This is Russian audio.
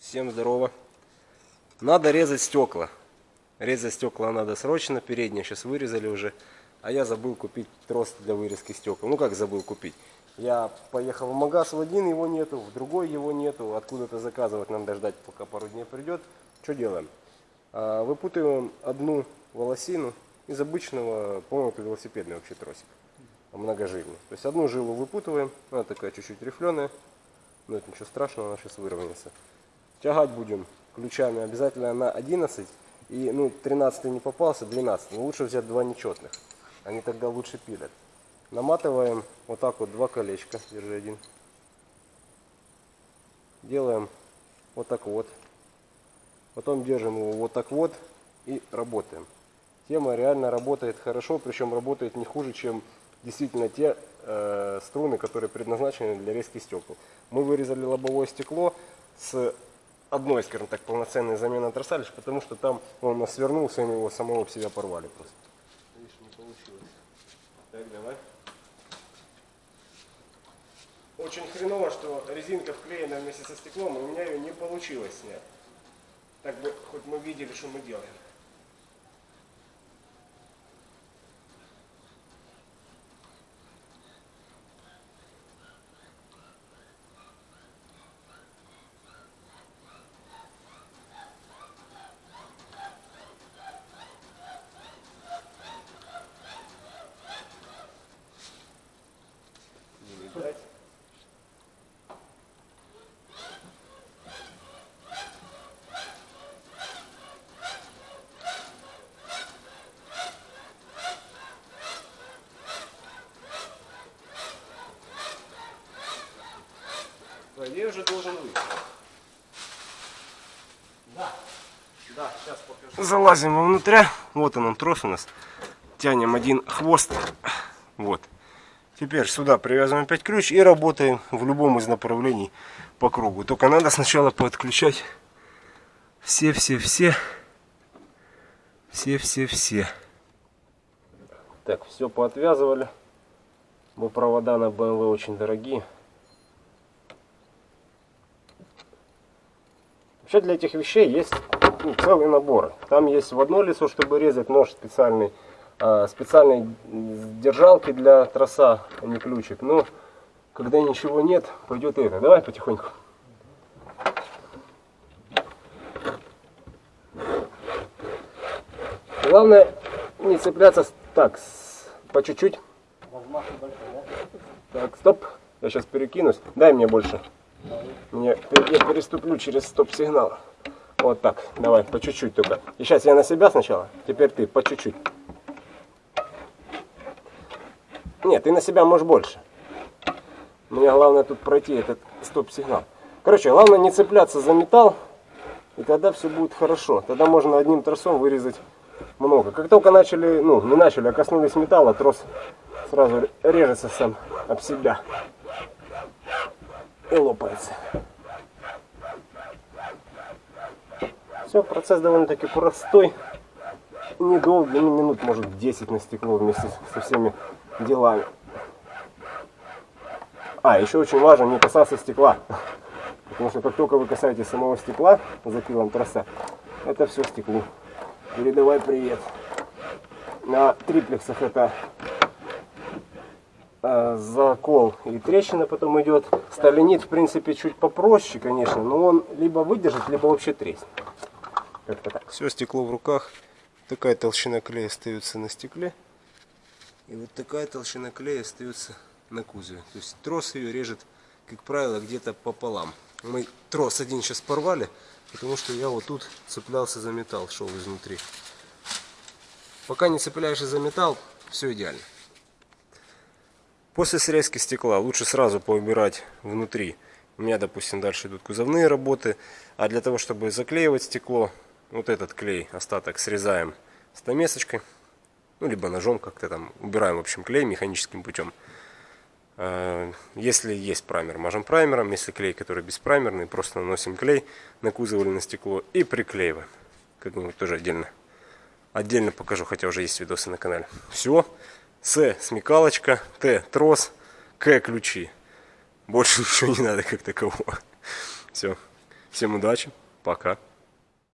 Всем здорово. Надо резать стекла. Резать стекла надо срочно. Передние сейчас вырезали уже. А я забыл купить трос для вырезки стекол. Ну как забыл купить? Я поехал в магаз в один, его нету, в другой его нету. Откуда-то заказывать нам дождать, пока пару дней придет. Что делаем? А, Выпутываем одну волосину из обычного, по-моему, это велосипедный вообще тросик. Многожильный. То есть одну жилу выпутываем. Она такая чуть-чуть рифленая. Но это ничего страшного, она сейчас выровняется. Тягать будем ключами обязательно на 11. И ну 13 не попался, 12. Но лучше взять два нечетных. Они тогда лучше пилят. Наматываем вот так вот два колечка. Держи один. Делаем вот так вот. Потом держим его вот так вот и работаем. Тема реально работает хорошо, причем работает не хуже, чем действительно те э, струны, которые предназначены для резки стекол. Мы вырезали лобовое стекло с одной, скажем так, полноценной замены троса, лишь потому что там он у нас свернулся, и мы его самого в себя порвали просто. Видишь, не получилось. Так, давай. Очень хреново, что резинка вклеена вместе со стеклом, и у меня ее не получилось снять. Так бы хоть мы видели, что мы делаем. Не видать. Идее уже должен выйти. Да. Да, сейчас покажу. Залазим внутрь. Вот он, он трос у нас. Тянем один хвост. Вот. Теперь сюда привязываем опять ключ и работаем в любом из направлений по кругу. Только надо сначала подключать все-все-все. Все-все-все. Так, все поотвязывали. Бо провода на BMW очень дорогие. Вообще для этих вещей есть ну, целый набор. Там есть в одно лицо, чтобы резать нож специальный, а, специальные держалки для троса, а не ключик. Но когда ничего нет, пойдет это. Давай потихоньку. Главное не цепляться так, по чуть-чуть. Так, стоп. Я сейчас перекинусь. Дай мне больше. Я переступлю через стоп-сигнал. Вот так. Давай, по чуть-чуть только. И сейчас я на себя сначала. Теперь ты, по чуть-чуть. Нет, ты на себя можешь больше. Мне главное тут пройти этот стоп-сигнал. Короче, главное не цепляться за металл. И тогда все будет хорошо. Тогда можно одним тросом вырезать много. Как только начали, ну, не начали, а коснулись металла, трос сразу режется сам об себя лопается. Все, процесс довольно-таки простой. Недолгий, ну, минут, может, 10 на стекло вместе со всеми делами. А, еще очень важно не касаться стекла. Потому что как только вы касаетесь самого стекла за пилом троса, это все стеклу. Передавай привет. На триплексах это закол и трещина потом идет. Сталинит, в принципе, чуть попроще, конечно, но он либо выдержит, либо вообще треснет. Все стекло в руках. Такая толщина клея остается на стекле. И вот такая толщина клея остается на кузове. То есть трос ее режет, как правило, где-то пополам. Мы трос один сейчас порвали, потому что я вот тут цеплялся за металл, шел изнутри. Пока не цепляешься за металл, все идеально. После срезки стекла лучше сразу поубирать внутри. У меня, допустим, дальше идут кузовные работы. А для того, чтобы заклеивать стекло, вот этот клей, остаток срезаем стамесочкой. Ну, либо ножом как-то там убираем, в общем, клей механическим путем. А, Если есть праймер, мажем праймером. Если клей, который беспраймерный, просто наносим клей на кузов или на стекло и приклеиваем. Как-нибудь тоже отдельно. Отдельно покажу, хотя уже есть видосы на канале. Все. С смекалочка, Т трос, К ключи. Больше ничего не надо как такового. Все. Всем удачи, пока.